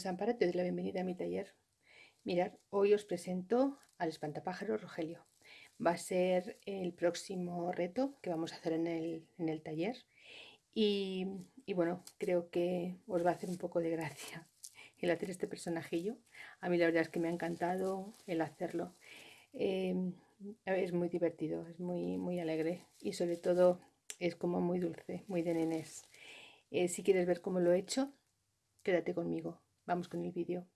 Es Ampara, te doy la bienvenida a mi taller. Mirad, hoy os presento al espantapájaro Rogelio. Va a ser el próximo reto que vamos a hacer en el, taller y, bueno, creo que os va a hacer un poco de gracia el hacer este personajillo. A mí la verdad es que me ha encantado el hacerlo. Eh, es muy divertido, es muy, muy alegre y sobre todo es como muy dulce, muy de nenes. Eh, si quieres ver cómo lo he hecho, quédate conmigo. Vamos con el vídeo.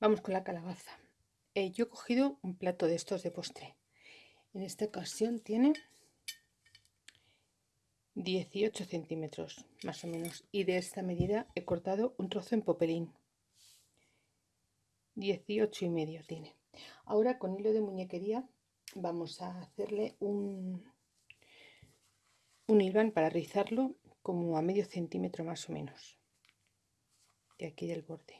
Vamos con la calabaza. Eh, yo he cogido un plato de estos de postre. En esta ocasión tiene 18 centímetros, más o menos. Y de esta medida he cortado un trozo en popelín. 18 y medio tiene. Ahora con hilo de muñequería vamos a hacerle un, un hilván para rizarlo como a medio centímetro más o menos de aquí del borde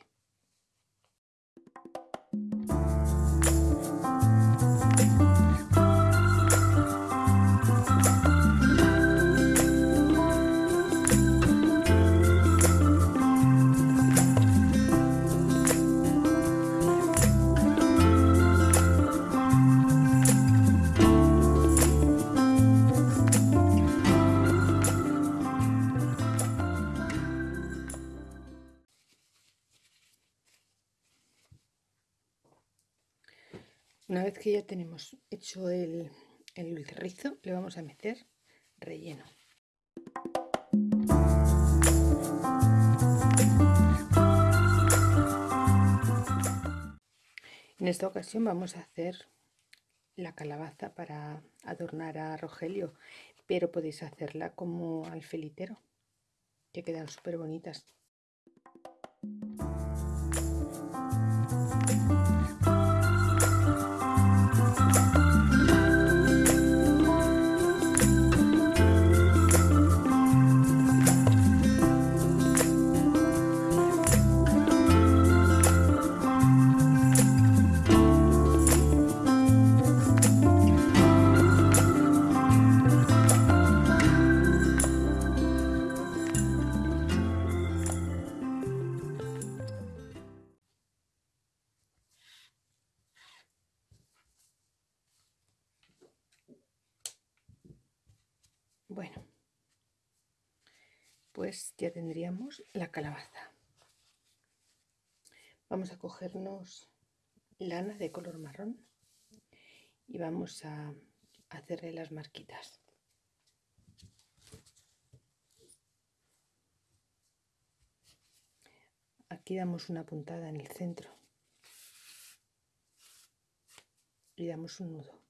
Una vez que ya tenemos hecho el, el rizo, le vamos a meter relleno. En esta ocasión vamos a hacer la calabaza para adornar a Rogelio, pero podéis hacerla como alfelitero, que quedan súper bonitas. Bueno, pues ya tendríamos la calabaza. Vamos a cogernos lana de color marrón y vamos a hacerle las marquitas. Aquí damos una puntada en el centro y damos un nudo.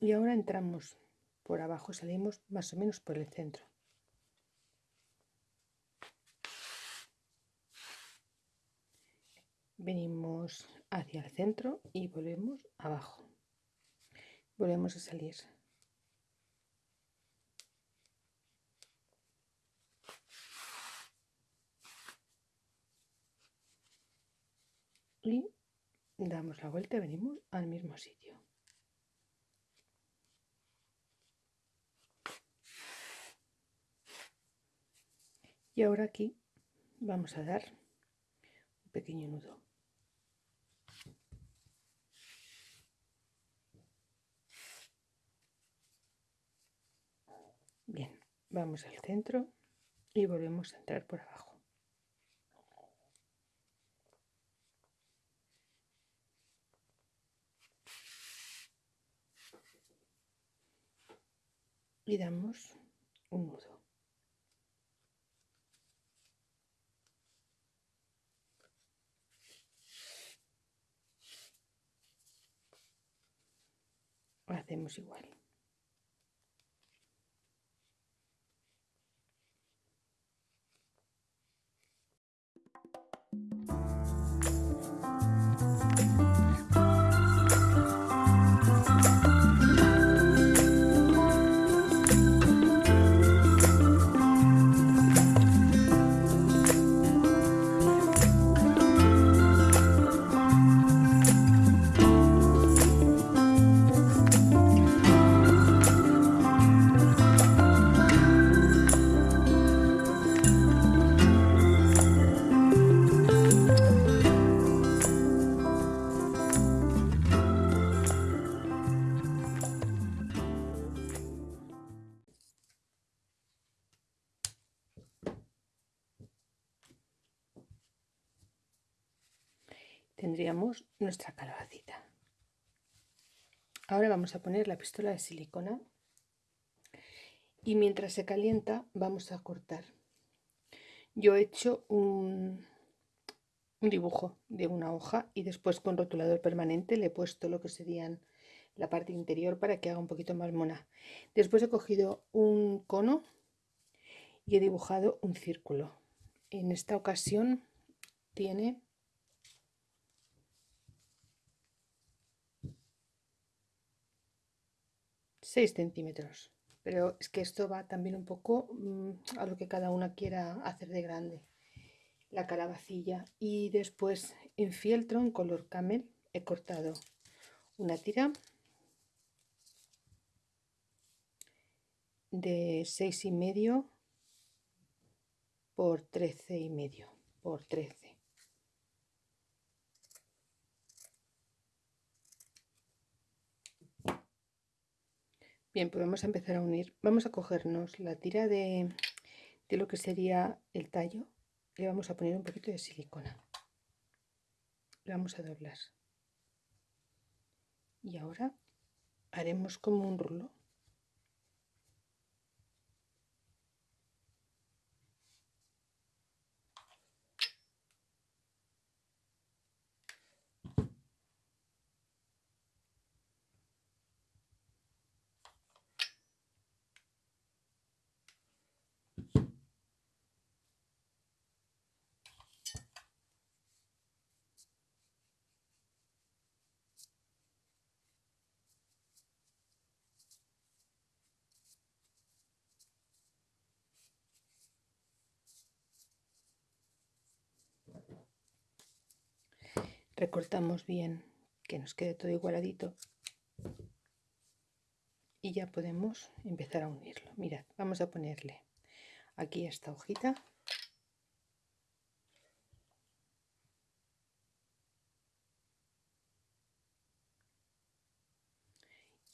Y ahora entramos por abajo salimos más o menos por el centro. Venimos hacia el centro y volvemos abajo. Volvemos a salir. Y damos la vuelta y venimos al mismo sitio y ahora aquí vamos a dar un pequeño nudo. Bien vamos al centro y volvemos a entrar por abajo. Y damos un nudo hacemos igual. Tendríamos nuestra calabacita. Ahora vamos a poner la pistola de silicona y mientras se calienta vamos a cortar. Yo he hecho un, dibujo de una hoja y después con rotulador permanente le he puesto lo que serían la parte interior para que haga un poquito más mona. Después he cogido un cono y he dibujado un círculo. En esta ocasión tiene seis centímetros. Pero es que esto va también un poco mm, a lo que cada una quiera hacer de grande. La calabacilla y después en fieltro en color camel he cortado una tira de seis y medio por trece y medio por 13 bien pues vamos a empezar a unir. Vamos a cogernos la tira de, de lo que sería el tallo. Le vamos a poner un poquito de silicona. Le vamos a doblar. Y ahora haremos como un rulo recortamos bien que nos quede todo igualadito y ya podemos empezar a unirlo. Mirad vamos a ponerle aquí esta hojita.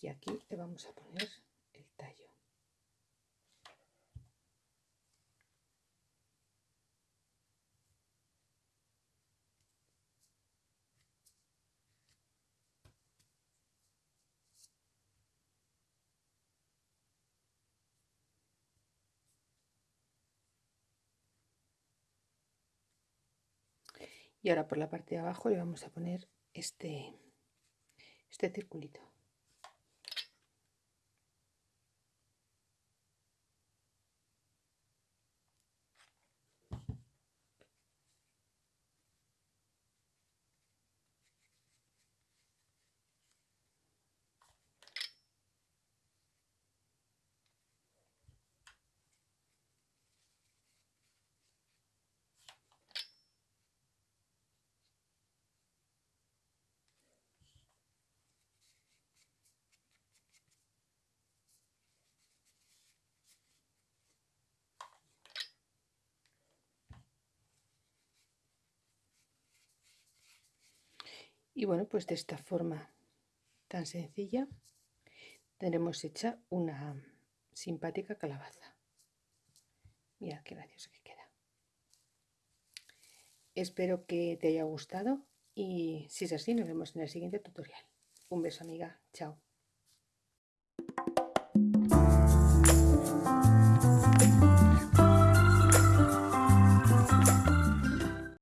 Y aquí le vamos a poner el tallo y ahora por la parte de abajo le vamos a poner este este circulito Y bueno, pues de esta forma tan sencilla tenemos hecha una simpática calabaza. Mirad qué gracioso que queda. Espero que te haya gustado y si es así nos vemos en el siguiente tutorial. Un beso amiga, chao.